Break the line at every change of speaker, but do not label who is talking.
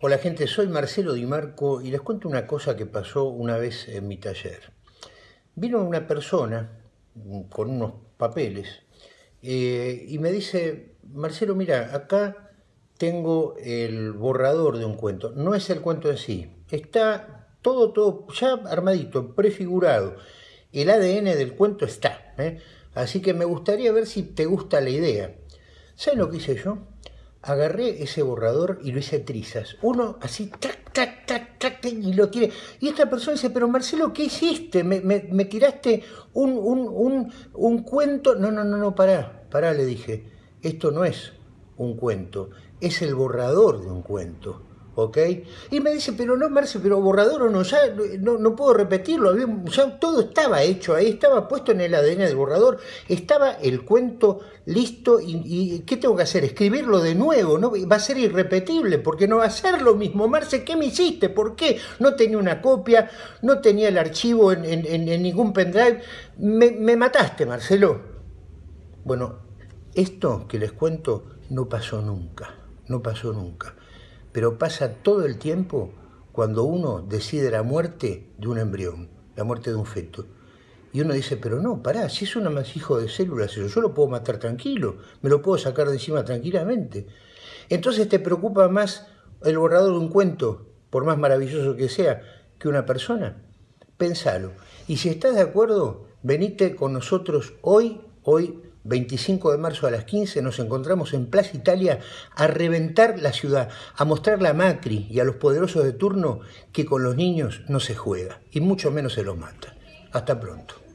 Hola gente, soy Marcelo Di Marco y les cuento una cosa que pasó una vez en mi taller. Vino una persona con unos papeles eh, y me dice, Marcelo, mira, acá tengo el borrador de un cuento. No es el cuento en sí, está todo, todo ya armadito, prefigurado. El ADN del cuento está, ¿eh? así que me gustaría ver si te gusta la idea. ¿Sabes lo que hice yo? Agarré ese borrador y lo hice trizas. Uno así, tac, tac, tac, tac, y lo tiene. Y esta persona dice, pero Marcelo, ¿qué hiciste? ¿Me, me, tiraste un, un, un, un, cuento? No, no, no, no, pará, pará, le dije. Esto no es un cuento, es el borrador de un cuento. ¿Ok? Y me dice, pero no, Marce, pero borrador o no, ya no, no puedo repetirlo, ya todo estaba hecho ahí, estaba puesto en el ADN del borrador, estaba el cuento listo y, ¿qué tengo que hacer? Escribirlo de nuevo, ¿no? Va a ser irrepetible, porque no va a ser lo mismo. Marce, ¿qué me hiciste? ¿Por qué? No tenía una copia, no tenía el archivo en, ningún pendrive. Me mataste, Marcelo. Bueno, esto que les cuento no pasó nunca, no pasó nunca pero pasa todo el tiempo cuando uno decide la muerte de un embrión, la muerte de un feto. Y uno dice, pero no, pará, si es un amasijo de células, yo lo puedo matar tranquilo, me lo puedo sacar de encima tranquilamente. Entonces te preocupa más el borrador de un cuento, por más maravilloso que sea, que una persona. Pensalo. Y si estás de acuerdo, venite con nosotros hoy, hoy 25 de marzo a las 15 nos encontramos en Plaza Italia a reventar la ciudad, a mostrarle a Macri y a los poderosos de turno que con los niños no se juega y mucho menos se los mata. Hasta pronto.